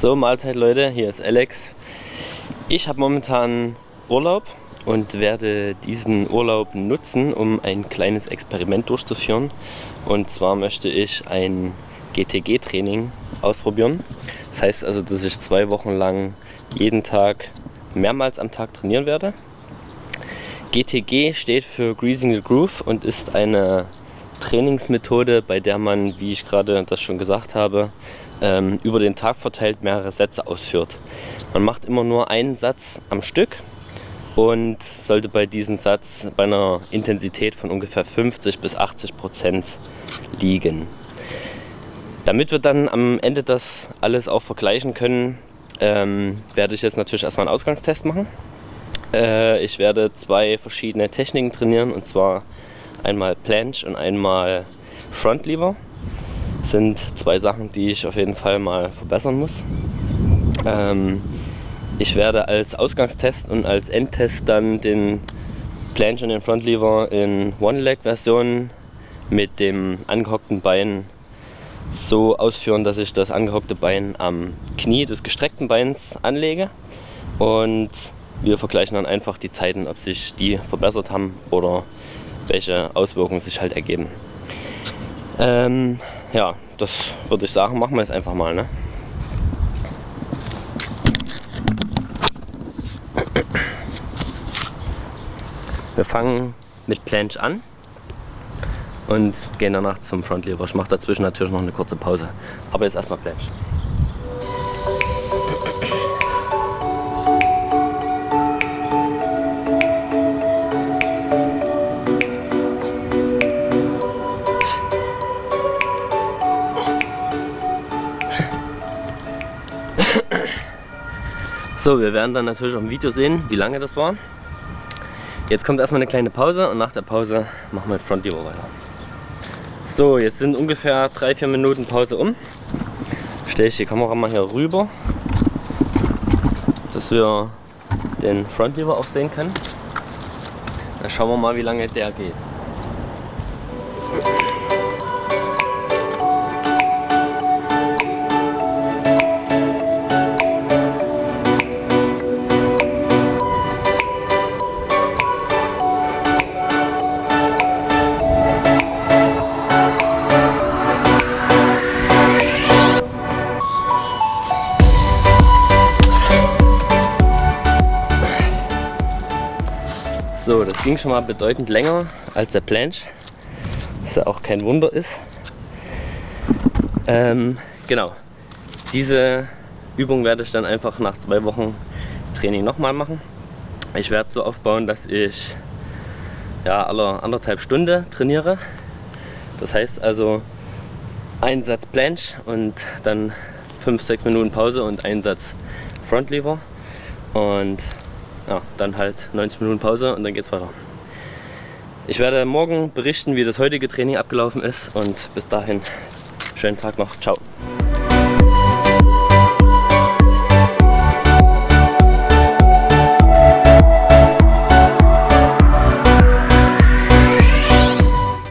So, Mahlzeit Leute, hier ist Alex. Ich habe momentan Urlaub und werde diesen Urlaub nutzen, um ein kleines Experiment durchzuführen. Und zwar möchte ich ein GTG-Training ausprobieren. Das heißt also, dass ich zwei Wochen lang jeden Tag mehrmals am Tag trainieren werde. GTG steht für Greasing the Groove und ist eine Trainingsmethode, bei der man, wie ich gerade das schon gesagt habe, ähm, über den Tag verteilt mehrere Sätze ausführt. Man macht immer nur einen Satz am Stück und sollte bei diesem Satz bei einer Intensität von ungefähr 50 bis 80 Prozent liegen. Damit wir dann am Ende das alles auch vergleichen können, ähm, werde ich jetzt natürlich erstmal einen Ausgangstest machen. Äh, ich werde zwei verschiedene Techniken trainieren und zwar einmal Planche und einmal Front Lever sind zwei Sachen, die ich auf jeden Fall mal verbessern muss. Ähm, ich werde als Ausgangstest und als Endtest dann den Planche und den Frontlever in One-Leg-Version mit dem angehockten Bein so ausführen, dass ich das angehockte Bein am Knie des gestreckten Beins anlege und wir vergleichen dann einfach die Zeiten, ob sich die verbessert haben oder welche Auswirkungen sich halt ergeben. Ähm, ja, das würde ich sagen, machen wir jetzt einfach mal. Ne? Wir fangen mit Planche an und gehen danach zum Frontlever. Ich mache dazwischen natürlich noch eine kurze Pause. Aber jetzt erstmal Planche. So, wir werden dann natürlich auf dem Video sehen, wie lange das war. Jetzt kommt erstmal eine kleine Pause und nach der Pause machen wir Front Lever weiter. So, jetzt sind ungefähr 3-4 Minuten Pause um. Stelle ich die Kamera mal hier rüber, dass wir den Front Lever auch sehen können. Dann schauen wir mal, wie lange der geht. So, das ging schon mal bedeutend länger als der Planche, was ja auch kein Wunder ist. Ähm, genau, diese Übung werde ich dann einfach nach zwei Wochen Training nochmal machen. Ich werde so aufbauen, dass ich ja, alle anderthalb Stunden trainiere. Das heißt also ein Satz Planche und dann 5-6 Minuten Pause und ein Satz Front Lever. Und ja, dann halt 90 Minuten Pause und dann geht's weiter. Ich werde morgen berichten, wie das heutige Training abgelaufen ist und bis dahin schönen Tag noch. Ciao.